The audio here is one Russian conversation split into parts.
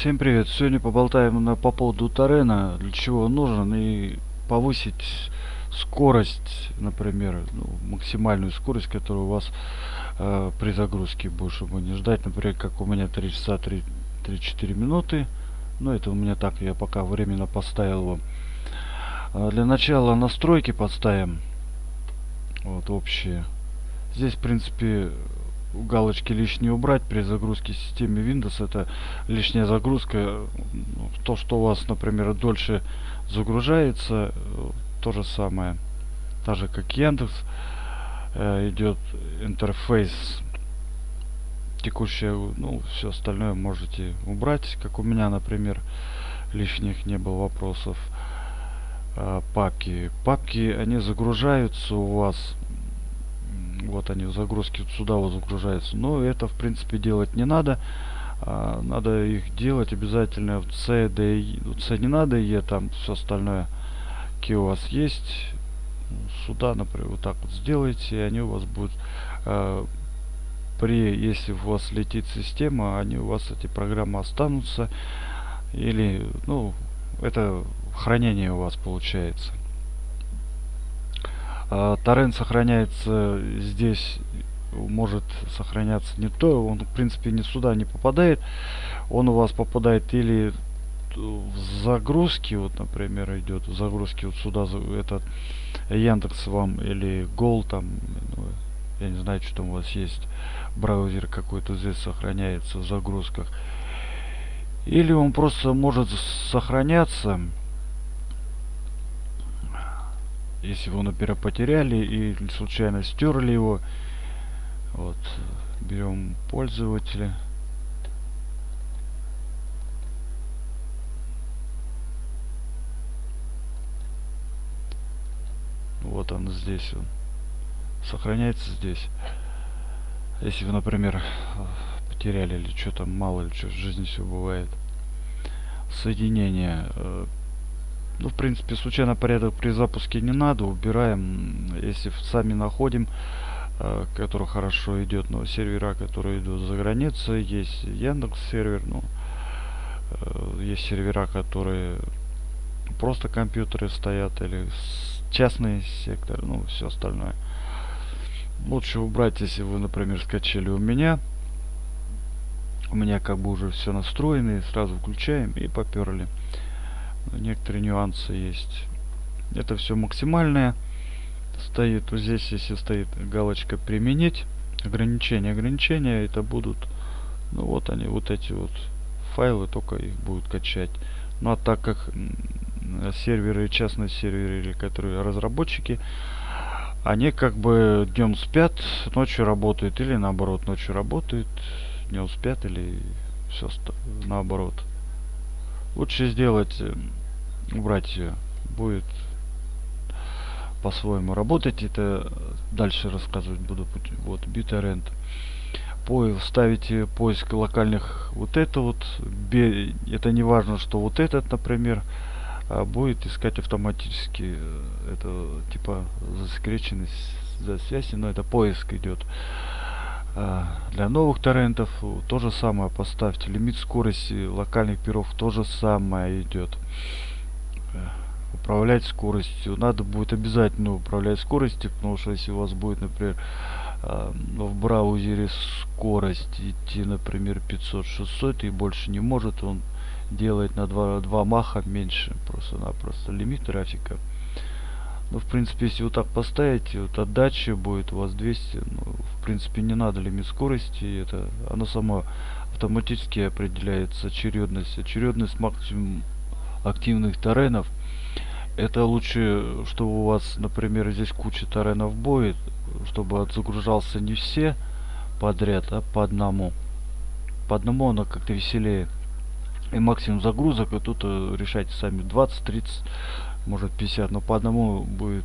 Всем привет! Сегодня поболтаем на, по поводу Тарена, для чего он нужен и повысить скорость, например, ну, максимальную скорость, которая у вас э, при загрузке будет, чтобы не ждать, например, как у меня 3 часа 3-4 минуты. Но это у меня так, я пока временно поставил его. А для начала настройки подставим. Вот общие. Здесь, в принципе, галочки лишние убрать при загрузке системы Windows. Это лишняя загрузка. Ну, то, что у вас, например, дольше загружается, то же самое. Так же, как Яндекс, э, идет интерфейс текущее, ну, все остальное можете убрать, как у меня, например, лишних не было вопросов. Э, папки. Папки, они загружаются у вас вот они вот сюда вот загружаются. Но это в принципе делать не надо. А, надо их делать обязательно в C, D, C не надо E, там все остальное какие у вас есть. Сюда например вот так вот сделайте и они у вас будут а, при если у вас летит система они у вас эти программы останутся. Или ну это хранение у вас получается торрент сохраняется здесь может сохраняться не то он в принципе не сюда не попадает. Он у вас попадает или в загрузки вот например идет в загрузки вот сюда этот яндекс вам или гол там ну, я не знаю что там у вас есть браузер какой-то здесь сохраняется в загрузках. Или он просто может сохраняться если вы, например, потеряли и случайно стерли его, вот, берем пользователя. Вот он здесь, он сохраняется здесь. Если вы, например, потеряли или что там, мало ли что в жизни все бывает. Соединение э, ну, в принципе, случайно порядок при запуске не надо. Убираем, если сами находим, э, который хорошо идет, но сервера, которые идут за границей, есть Яндекс сервер, ну, э, есть сервера, которые просто компьютеры стоят или частный сектор, ну, все остальное. Лучше убрать, если вы, например, скачали у меня. У меня как бы уже все настроено, и сразу включаем и поперли некоторые нюансы есть. Это все максимальное. Стоит вот здесь если стоит галочка применить ограничения ограничения это будут ну вот они вот эти вот файлы только их будут качать. Ну а так как серверы частные серверы которые разработчики они как бы днем спят ночью работают или наоборот ночью работают днем спят или все наоборот. Лучше сделать убрать ее будет по-своему работать. Это дальше рассказывать буду вот BitTorrent по ставите поиск локальных вот это вот это не важно что вот этот например а, будет искать автоматически э, это типа засекреченность за связи но это поиск идет. А, для новых торрентов то же самое поставьте. Лимит скорости локальных перов то же самое идет управлять скоростью. Надо будет обязательно управлять скоростью потому что если у вас будет например а, в браузере скорость идти например 500 600 и больше не может он делает на два, два маха меньше просто-напросто лимит трафика. Ну в принципе если вот так поставить вот отдача будет у вас 200 ну, в принципе не надо лимит скорости это оно само автоматически определяется очередность очередность максимум активных торренов это лучше чтобы у вас например здесь куча торренов будет чтобы загружался не все подряд а по одному. По одному оно как-то веселее. И максимум загрузок и тут э, решайте сами 20 30 может 50 но по одному будет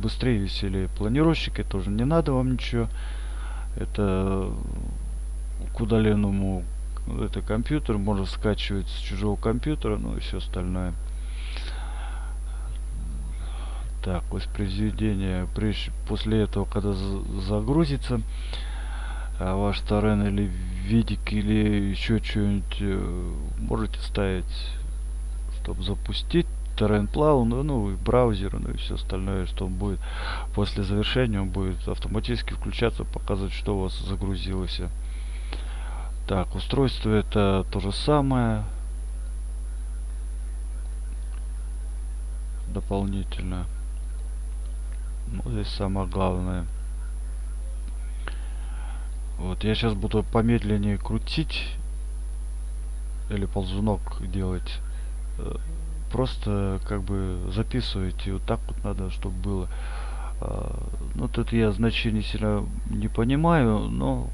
быстрее веселее. Планировщик это тоже не надо вам ничего. Это к удаленному это компьютер можно скачивать с чужого компьютера ну и все остальное. Так воспроизведение. После этого когда загрузится а ваш торрен или видик или еще что-нибудь э, можете ставить чтобы запустить торрент плаву ну, ну и браузер ну и все остальное что он будет после завершения он будет автоматически включаться показывать что у вас загрузилось так устройство это то же самое. Дополнительно. Ну, здесь самое главное. Вот я сейчас буду помедленнее крутить или ползунок делать. Э, просто как бы записывайте вот так вот надо чтобы было. А, ну тут я значений сильно не понимаю но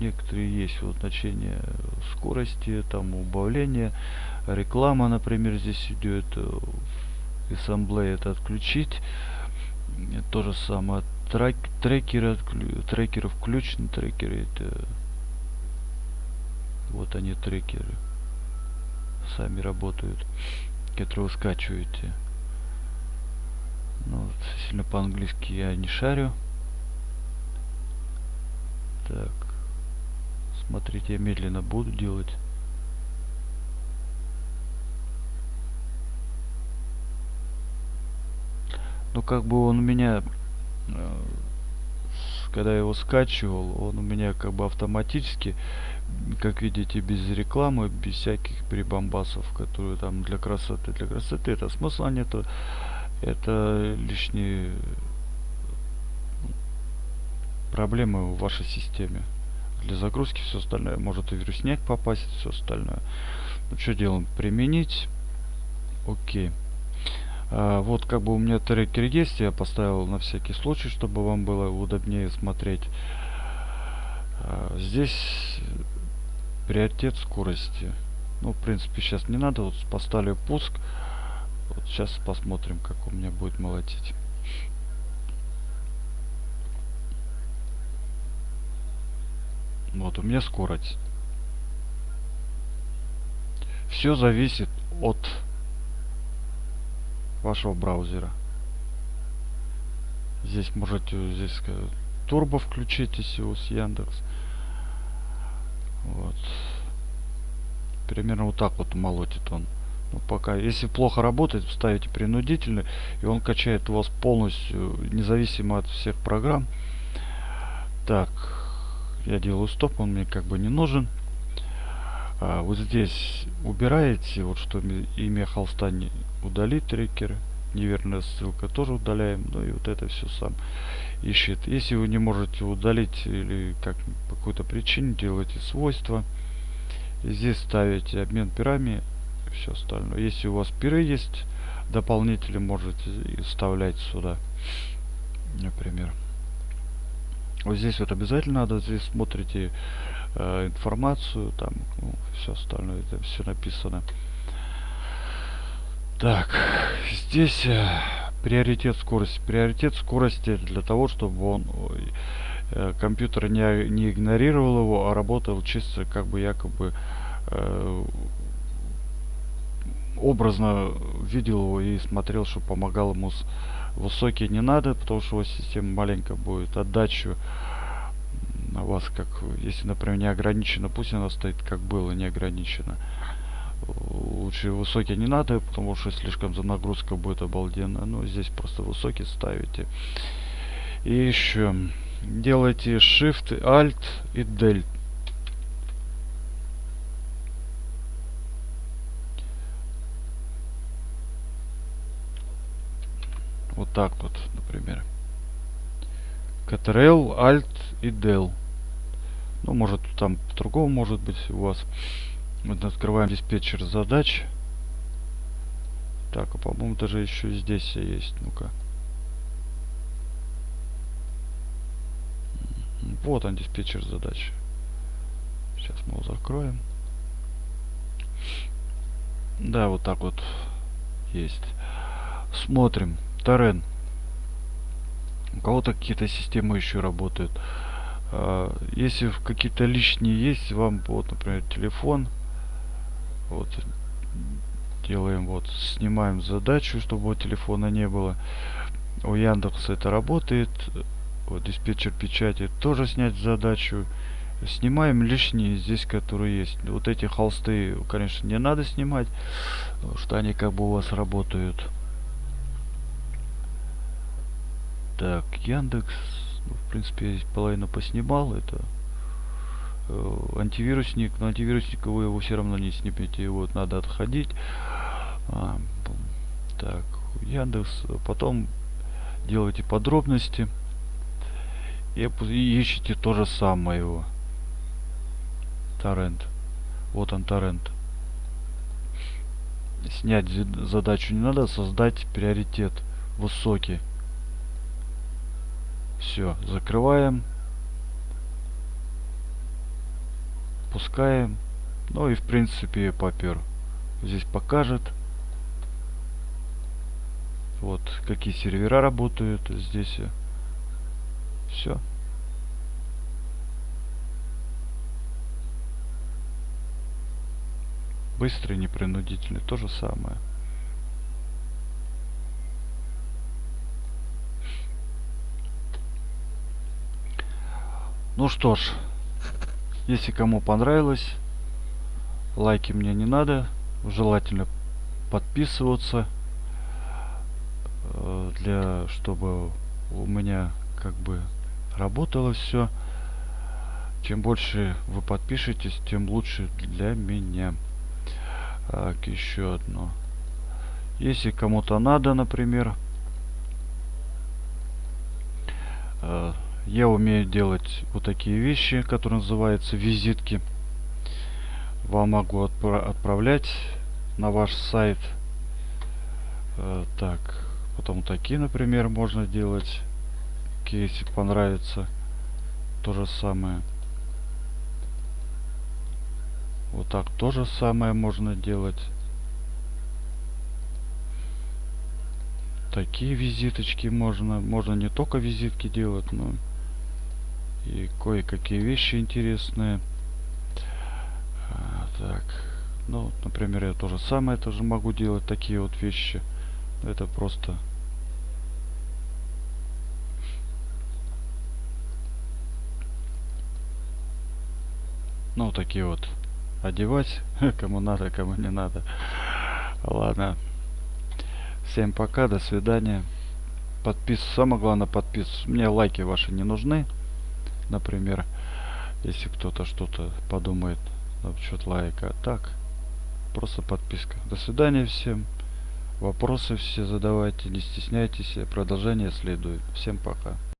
некоторые есть вот значения скорости там убавления реклама например здесь идет ассамблея это отключить то же самое трек, трекеры, трекеры включены, трекеры это вот они трекеры сами работают, которые вы скачиваете. Ну, сильно по-английски я не шарю. Так, смотрите, я медленно буду делать. Ну, как бы он у меня Э, когда я его скачивал, он у меня как бы автоматически, как видите, без рекламы, без всяких прибамбасов, которые там для красоты. Для красоты это смысла нету. Это лишние проблемы в вашей системе. Для загрузки все остальное. Может и вирусняк попасть, все остальное. Ну что делаем? Применить. Окей. А, вот как бы у меня трекер есть, я поставил на всякий случай, чтобы вам было удобнее смотреть. А, здесь приоритет скорости. Ну, в принципе, сейчас не надо. Вот поставлю пуск. Вот сейчас посмотрим, как у меня будет молотить. Вот у меня скорость. Все зависит от вашего браузера. Здесь можете здесь турбо включить, если у вас Яндекс. Вот. Примерно вот так вот молотит он. Ну, пока, если плохо работает, ставите принудительно, и он качает у вас полностью, независимо от всех программ. Так, я делаю стоп, он мне как бы не нужен. А, вот здесь убираете, вот что имя холста не удалить трекеры. Неверная ссылка тоже удаляем. Ну и вот это все сам ищет. Если вы не можете удалить или как по какой-то причине делаете свойства. И здесь ставите обмен пирами все остальное. Если у вас пиры есть, дополнители можете вставлять сюда. Например. Вот здесь вот обязательно надо, здесь смотрите э, информацию, там ну, все остальное, это все написано. Так, здесь э, приоритет скорости. Приоритет скорости для того, чтобы он э, компьютер не, не игнорировал его, а работал чисто как бы якобы э, образно видел его и смотрел, что помогал ему с высокий не надо, потому что у вас система маленькая будет. Отдачу на вас как если например не ограничено пусть она стоит как было не ограничено. Лучше высокий не надо потому что слишком за нагрузка будет обалденно. Ну здесь просто высокий ставите. И еще делайте shift alt и del так вот например Ctrl, Alt и Del. Ну, может, там по-другому может быть у вас. Вот открываем диспетчер задач. Так, а по-моему даже еще здесь есть. Ну-ка. Вот он, диспетчер задач. Сейчас мы его закроем. Да, вот так вот есть. Смотрим. Торрен. У кого-то какие-то системы еще работают. А, если какие-то лишние есть, вам вот, например, телефон. Вот делаем вот, снимаем задачу, чтобы телефона не было. У Яндекса это работает. Вот диспетчер печати тоже снять задачу. снимаем лишние здесь, которые есть. Вот эти холсты, конечно, не надо снимать, что они как бы у вас работают. Так, Яндекс, ну, в принципе, я половину поснимал. Это э, антивирусник, но антивирусник вы его все равно не снимете, вот надо отходить. А, так, Яндекс, потом делайте подробности и, и ищите то же самое его торрент вот он торрент снять задачу не надо создать приоритет высокий все закрываем. Пускаем. Ну и в принципе попер здесь покажет. Вот какие сервера работают. Здесь все быстрый непринудительный. То же самое ну что ж если кому понравилось лайки мне не надо желательно подписываться э, для чтобы у меня как бы работало все чем больше вы подпишетесь тем лучше для меня. Так еще одно. Если кому-то надо например э, я умею делать вот такие вещи которые называются визитки. Вам могу отпра отправлять на ваш сайт. Э, так потом такие например можно делать. Если понравится. То же самое. Вот так то же самое можно делать. Такие визиточки можно. Можно не только визитки делать но и кое-какие вещи интересные. А, так. Ну например я то же самое тоже могу делать такие вот вещи. Это просто ну такие вот одевать кому надо кому не надо. Ладно. Всем пока до свидания. Подпис самое главное подпис мне лайки ваши не нужны например если кто-то что-то подумает насчет лайка так просто подписка. До свидания всем. Вопросы все задавайте не стесняйтесь продолжение следует. Всем пока